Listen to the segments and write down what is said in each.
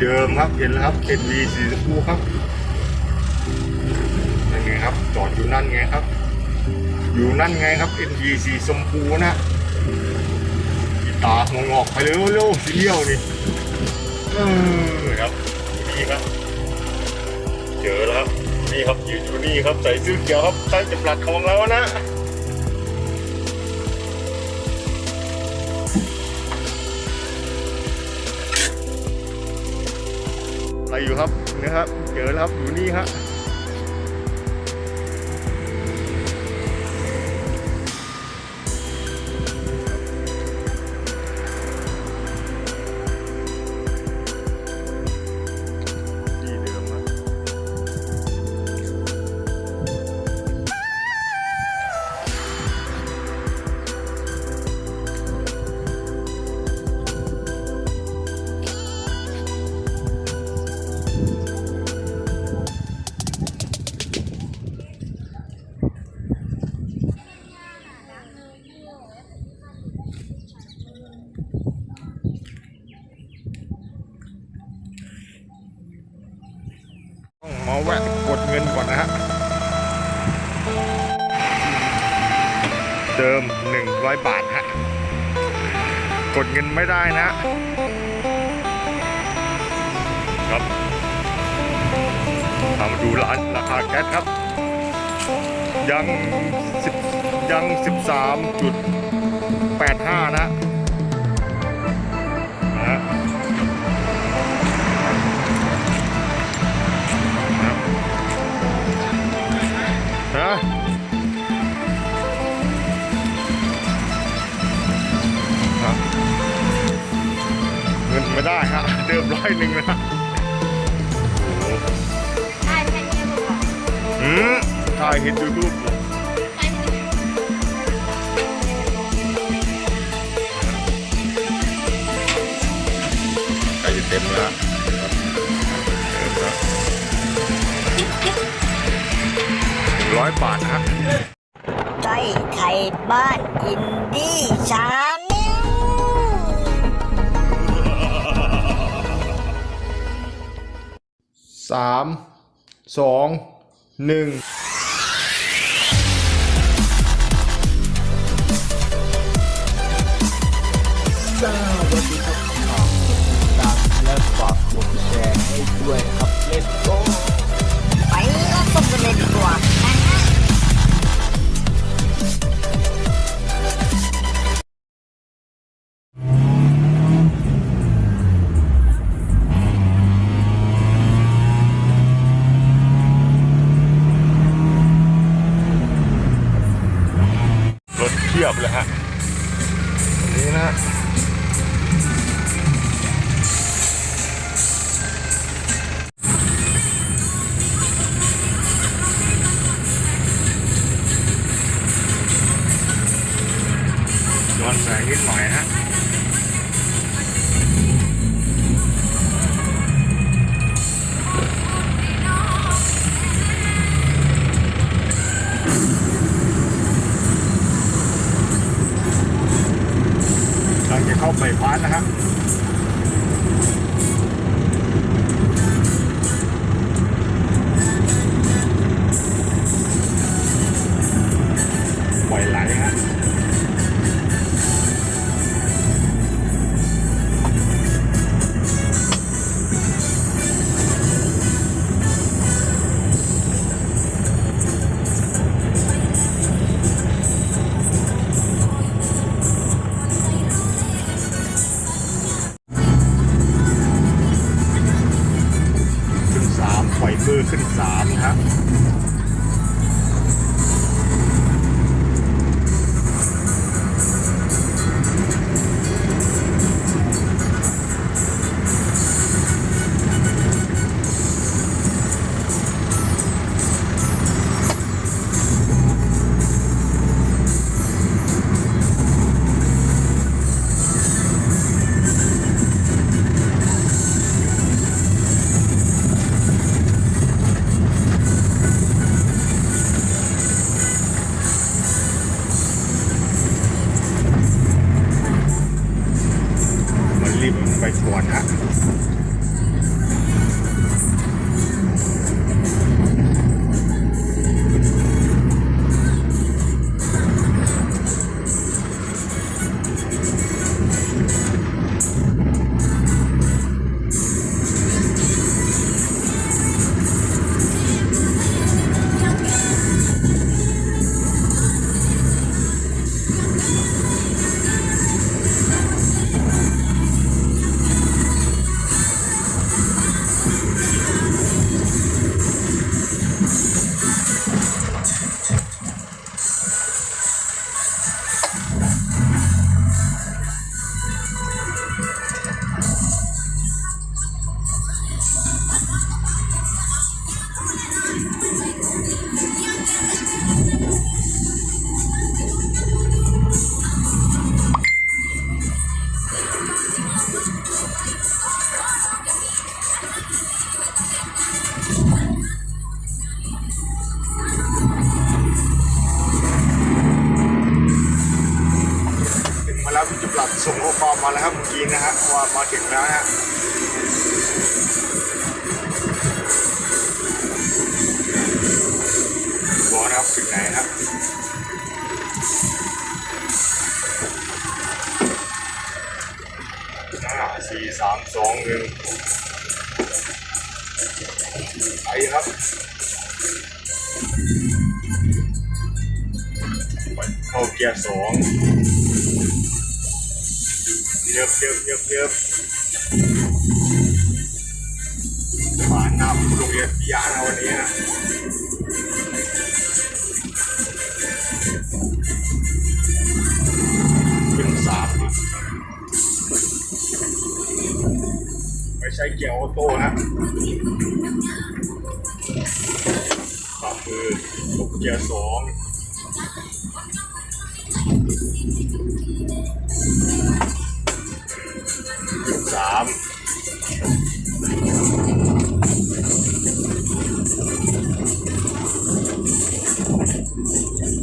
เดิมครับ เห็นแล้วครับ NV สีชมพูครับนั่นไงครับ จอดอยู่นั่นไงครับ อยู่นั่นไงครับ NV สีชมพูนะกีตาร์งอกไปเร็วเร็วสีเลี้ยวนี่เออครับนี่ครับ เจอแล้วครับนี่ครับยืนอยู่นี่ครับใส่เสื้อเขียวครับใต้จำรัดของเรานะ อยู่ครับนะครับเจอแล้วครับอยู่นี่ฮะ เดิม 100 บาทฮะ กดเงินไม่ได้นะ ครับมาดูร้านราคาแก๊สครับ ยัง10ยัง 13.85 นะ ร้อยหนึ่งนะฮะได้แค่นี้หรออืมถ่ายเห็นยูทูบใกล้จะเต็มแล้วเต็มแล้วร้อยบาทนะฮะใจไทยบ้านอินดี้ชา 3 2 1 ไม่ผ่านะครับ เข้าเกียร์สองเยิบเยิบเยิบเยิบผ่านหน้าโรงเรียนพิยานะวันนี้นะขึ้นสามไม่ใช่เกียร์ออโต้นะขวามือลงเกียร์สอง สาม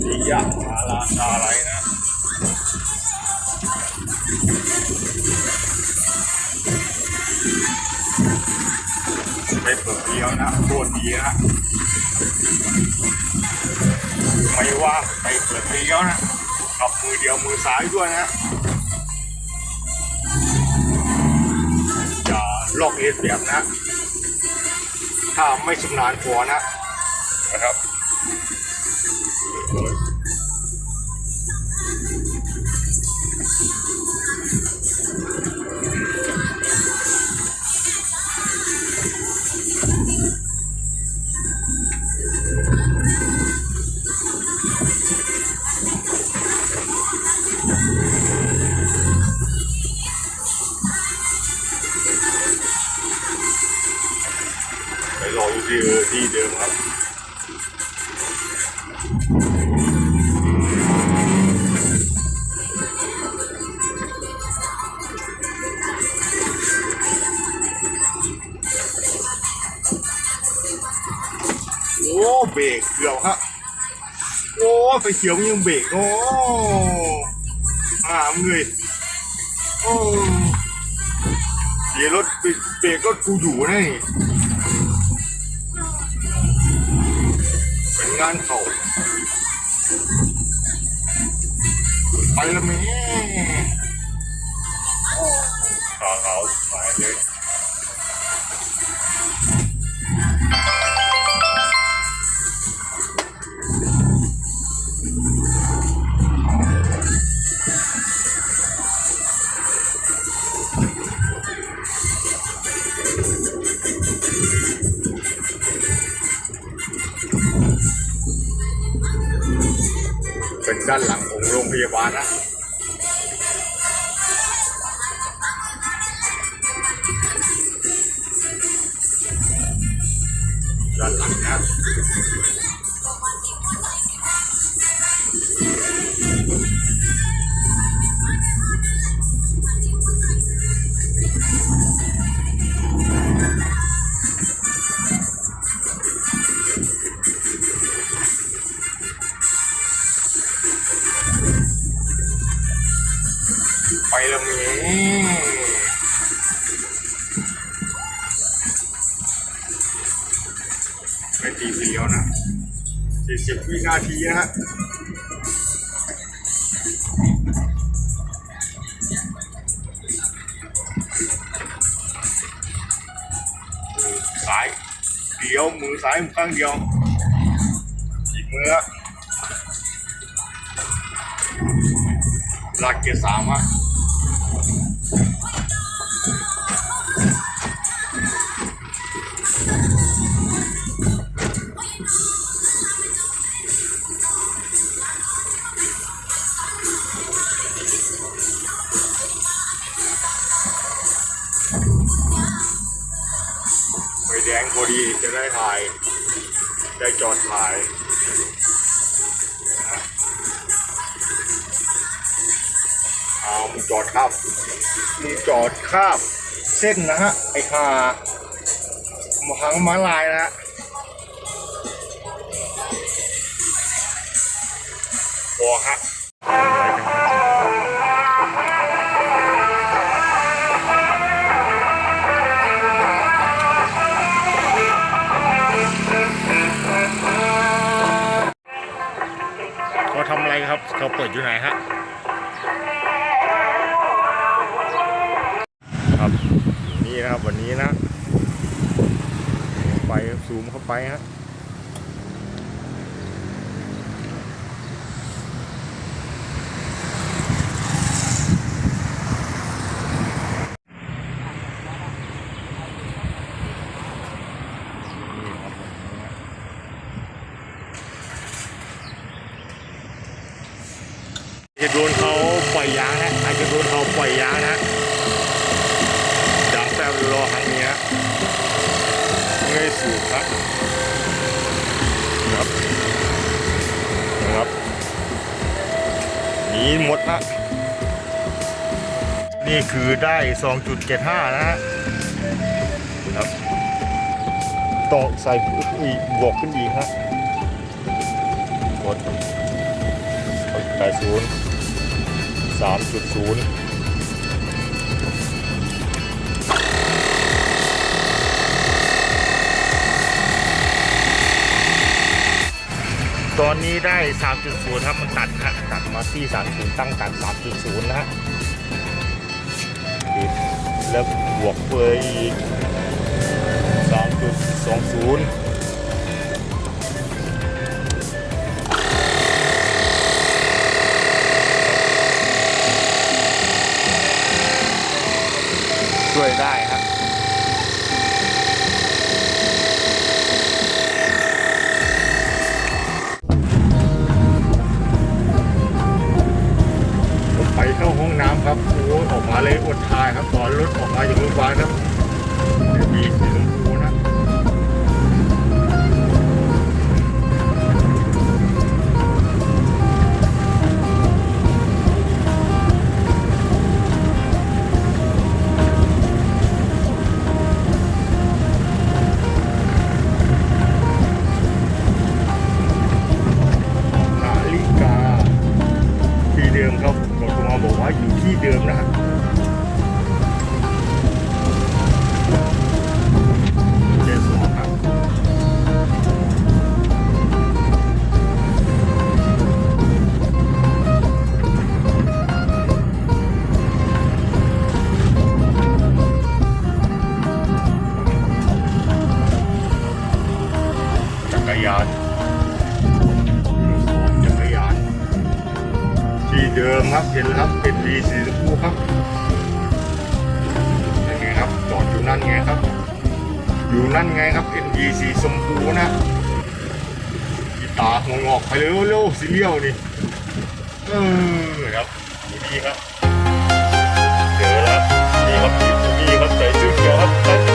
พิยามาลาชาอะไรนะไปเปิดเดียวนะโคตรดีนะไม่ว่าไปเปิดเดียวนะ กับมือเดียวมือซ้ายด้วยนะอย่าลอกเลียนแบบนะ ถ้าไม่ชำนาญพอนะ บรกเบรกรถกูอยู่นะนี่เป็นงานเขาไปแล้วแม่ขาวขาวหายเลย โอีกมือลากเกียร์สามอะไฟแดงพอดีจะได้ถ่าย ได้จอดถ่าย จอดข้ามมึงจอดข้ามเส้นนะฮะไอ้ห่ามาหังม้าลายนะฮะพอฮะ จะโดนเขาปล่อยยางนะอาจจะโดนเขาปล่อยยางนะยางแฟบรอครั้งนี้นะไม่สูบครับนะครับนะครับหนีหมดนะนี่คือได้ 2.75 นะฮะครับต้องใส่อีกบวกขึ้นอีกฮะกดแปดศูนย์สามจุดศูนย์ ตอนนี้ได้ 3.0 ครับ มันตัดฮะตัดมาที่ 30 ตั้งตัด 3.0 นะฮะแล้วบวกเฟยอีก 3.20 ช่วยได้ครับไปเข้าห้องน้ำครับโอ้ออกมาเลยอดทายครับตอนรถออกมาจากโรงพยาบาลครับ รยานจักรยาน ที่เดิมครับเห็นแล้วครับเป็นดีสีชมพูครับนั่นไงครับจอดอยู่นั่นไงครับ อยู่นั่นไงครับเป็นดีสีชมพูนะกีตาร์งอกไปเร็วเร็วสีเลี้ยวนี่เออครับอยู่นี่ครับเจอแล้วนี่ครับอยู่ตรงนี้ครับใส่เสื้อเขียวครับ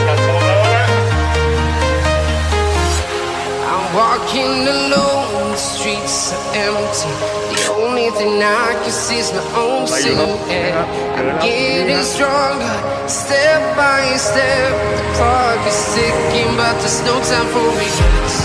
walking alone, the streets are empty. The only thing I can see is my own silhouette. I'm getting stronger, step by step. The clock is ticking, but there's no time for regrets.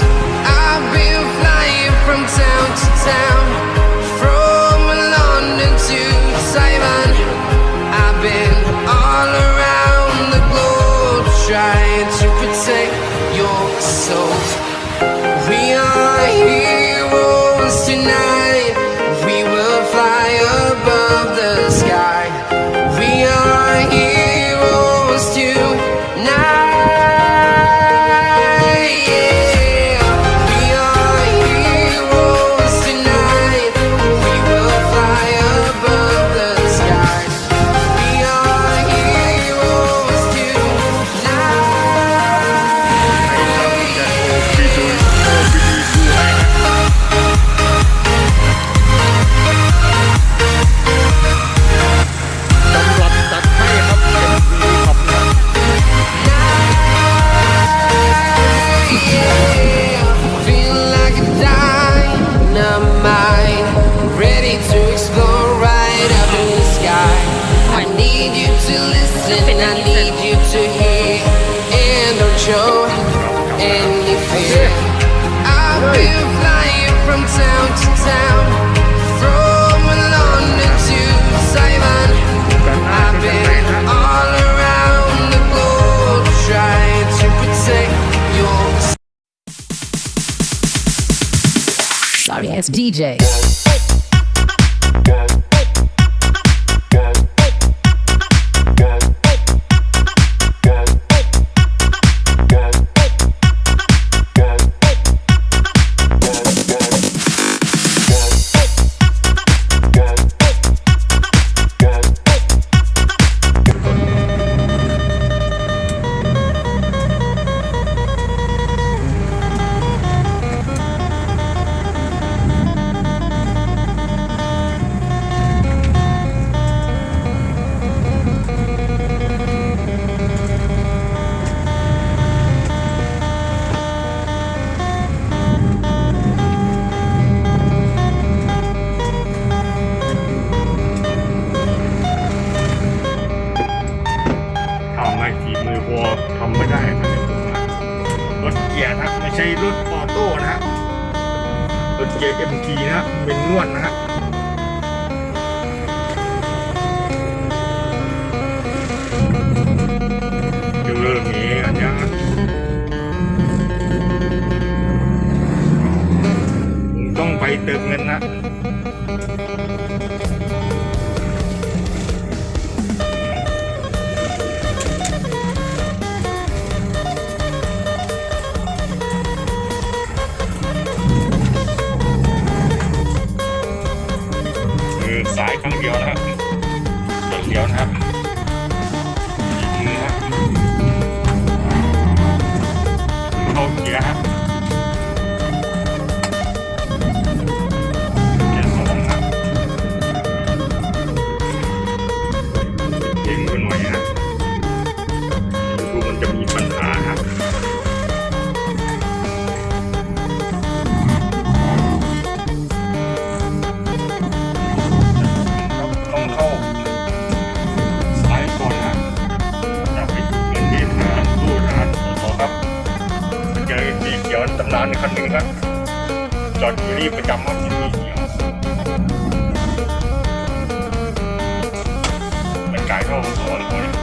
Arias DJ. Benuana. างเดียวนะครับรถเลียวนะครับ ขียวตำนานคันหนึ่งครับจอดอยู่รีบประจำครับที่นี่มันกลายเท่าหัวเลย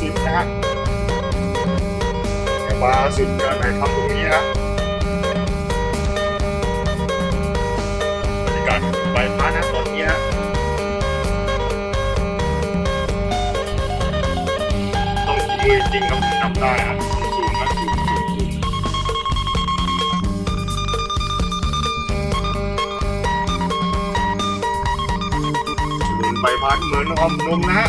สุดนะฮะแต่ว่าสุดยอดไหนทำตรงนี้นะบรรยากาศใบพัดนะตอนนี้ฮะต้องมือจริงครับทำได้ครับสูงนะสูงสูงสูงใบพัดเหมือนอมนมนะฮะ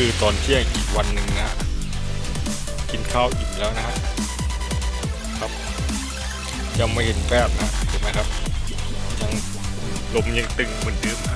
คือตอนเที่ยงอีกวันหนึ่งนะกินข้าวอิ่มแล้วนะฮะครับ ยังไม่เห็นแป๊บนะเห็นไหมครับยังลมยังตึงเหมือนเดิมฮะ